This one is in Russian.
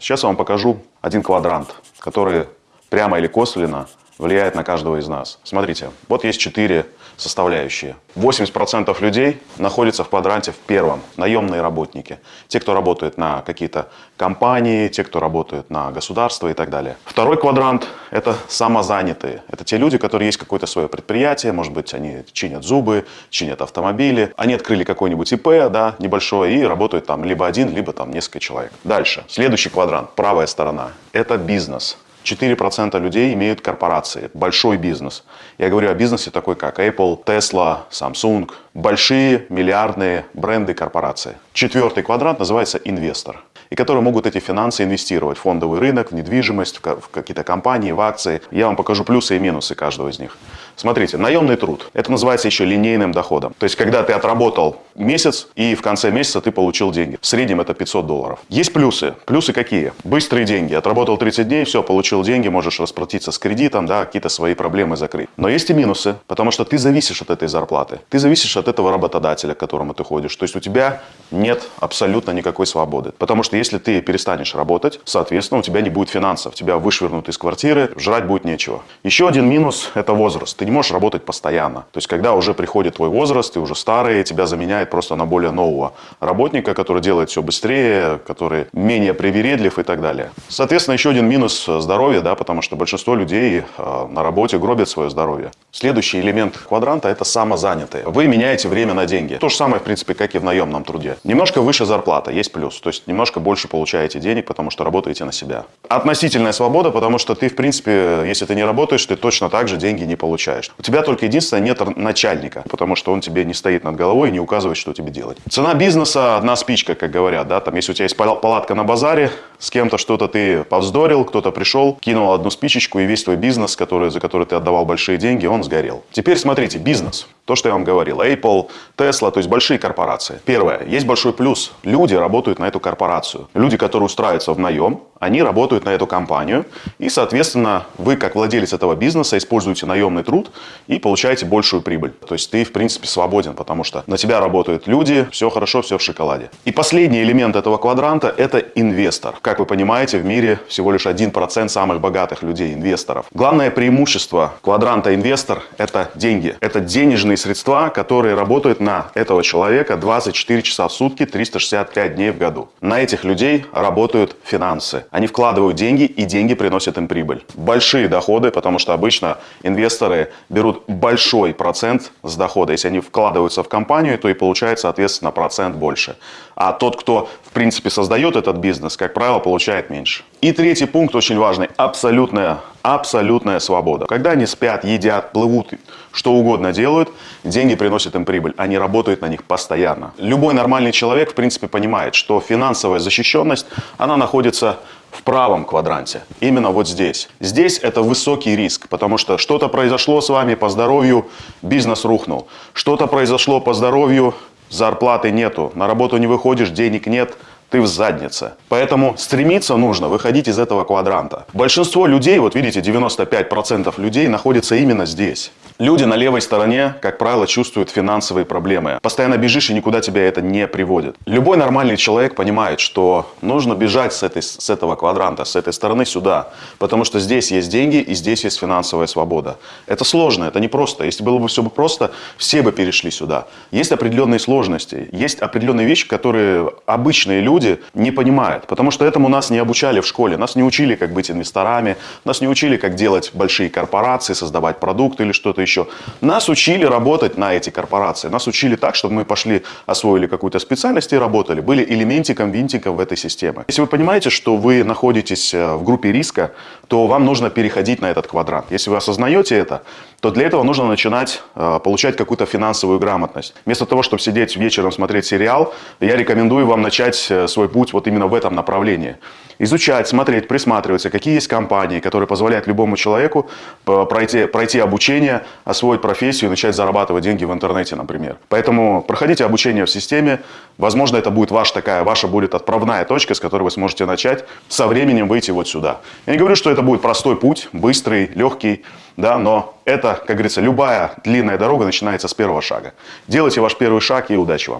Сейчас я вам покажу один квадрант, который прямо или косвенно влияет на каждого из нас. Смотрите, вот есть четыре составляющие. 80% людей находятся в квадранте в первом, наемные работники. Те, кто работает на какие-то компании, те, кто работают на государство и так далее. Второй квадрант – это самозанятые. Это те люди, которые есть какое-то свое предприятие, может быть, они чинят зубы, чинят автомобили. Они открыли какой-нибудь ИП, да, небольшой, и работают там либо один, либо там несколько человек. Дальше. Следующий квадрант, правая сторона – это бизнес. 4% людей имеют корпорации, большой бизнес. Я говорю о бизнесе такой, как Apple, Tesla, Samsung, большие миллиардные бренды корпорации. Четвертый квадрант называется инвестор и которые могут эти финансы инвестировать в фондовый рынок, в недвижимость, в какие-то компании, в акции. Я вам покажу плюсы и минусы каждого из них. Смотрите, наемный труд. Это называется еще линейным доходом. То есть, когда ты отработал месяц и в конце месяца ты получил деньги. В среднем это 500 долларов. Есть плюсы. Плюсы какие? Быстрые деньги. Отработал 30 дней, все, получил деньги, можешь расплатиться с кредитом, да, какие-то свои проблемы закрыть. Но есть и минусы, потому что ты зависишь от этой зарплаты. Ты зависишь от этого работодателя, к которому ты ходишь. То есть, у тебя нет абсолютно никакой свободы. Потому что если ты перестанешь работать, соответственно, у тебя не будет финансов. Тебя вышвырнут из квартиры, жрать будет нечего. Еще один минус – это возраст. Ты не можешь работать постоянно. То есть, когда уже приходит твой возраст, ты уже старый, тебя заменяет просто на более нового работника, который делает все быстрее, который менее привередлив и так далее. Соответственно, еще один минус – здоровье, да, потому что большинство людей э, на работе гробят свое здоровье. Следующий элемент квадранта – это самозанятые. Вы меняете время на деньги. То же самое, в принципе, как и в наемном труде. Немножко выше зарплата, есть плюс. То есть, немножко больше получаете денег, потому что работаете на себя. Относительная свобода, потому что ты, в принципе, если ты не работаешь, ты точно так же деньги не получаешь. У тебя только единственное нет начальника, потому что он тебе не стоит над головой и не указывает, что тебе делать. Цена бизнеса одна спичка, как говорят, да, там, если у тебя есть палатка на базаре, с кем-то что-то ты повздорил, кто-то пришел, кинул одну спичечку, и весь твой бизнес, который, за который ты отдавал большие деньги, он сгорел. Теперь смотрите, бизнес. То, что я вам говорил. Apple, Tesla, то есть большие корпорации. Первое. Есть большой плюс. Люди работают на эту корпорацию. Люди, которые устраиваются в наем, они работают на эту компанию. И, соответственно, вы, как владелец этого бизнеса, используете наемный труд и получаете большую прибыль. То есть ты, в принципе, свободен, потому что на тебя работают люди, все хорошо, все в шоколаде. И последний элемент этого квадранта – это инвестор. Как вы понимаете, в мире всего лишь 1% самых богатых людей, инвесторов. Главное преимущество квадранта инвестор – это деньги. Это денежные средства, которые работают на этого человека 24 часа в сутки, 365 дней в году. На этих людей работают финансы. Они вкладывают деньги, и деньги приносят им прибыль. Большие доходы, потому что обычно инвесторы берут большой процент с дохода. Если они вкладываются в компанию, то и получает, соответственно, процент больше. А тот, кто, в принципе, создает этот бизнес, как правило, получает меньше. И третий пункт очень важный. Абсолютная, абсолютная свобода. Когда они спят, едят, плывут, что угодно делают, деньги приносят им прибыль. Они работают на них постоянно. Любой нормальный человек, в принципе, понимает, что финансовая защищенность, она находится в правом квадранте, именно вот здесь. Здесь это высокий риск, потому что что-то произошло с вами по здоровью, бизнес рухнул. Что-то произошло по здоровью, зарплаты нету, на работу не выходишь, денег нет – ты в заднице. Поэтому стремиться нужно выходить из этого квадранта. Большинство людей, вот видите, 95% людей находится именно здесь. Люди на левой стороне, как правило, чувствуют финансовые проблемы. Постоянно бежишь, и никуда тебя это не приводит. Любой нормальный человек понимает, что нужно бежать с, этой, с этого квадранта, с этой стороны сюда. Потому что здесь есть деньги, и здесь есть финансовая свобода. Это сложно, это не просто. Если было бы все бы просто, все бы перешли сюда. Есть определенные сложности, есть определенные вещи, которые обычные люди не понимают, потому что этому нас не обучали в школе. Нас не учили, как быть инвесторами, нас не учили, как делать большие корпорации, создавать продукты или что-то еще. Нас учили работать на эти корпорации. Нас учили так, чтобы мы пошли, освоили какую-то специальность и работали. Были элементиком, винтиком в этой системе. Если вы понимаете, что вы находитесь э, в группе риска, то вам нужно переходить на этот квадрант. Если вы осознаете это, то для этого нужно начинать э, получать какую-то финансовую грамотность. Вместо того, чтобы сидеть вечером смотреть сериал, я рекомендую вам начать э, свой путь вот именно в этом направлении. Изучать, смотреть, присматриваться, какие есть компании, которые позволяют любому человеку пройти, пройти обучение, освоить профессию и начать зарабатывать деньги в интернете, например. Поэтому проходите обучение в системе. Возможно, это будет ваша такая, ваша будет отправная точка, с которой вы сможете начать со временем выйти вот сюда. Я не говорю, что это будет простой путь, быстрый, легкий, да, но это, как говорится, любая длинная дорога начинается с первого шага. Делайте ваш первый шаг и удачи вам.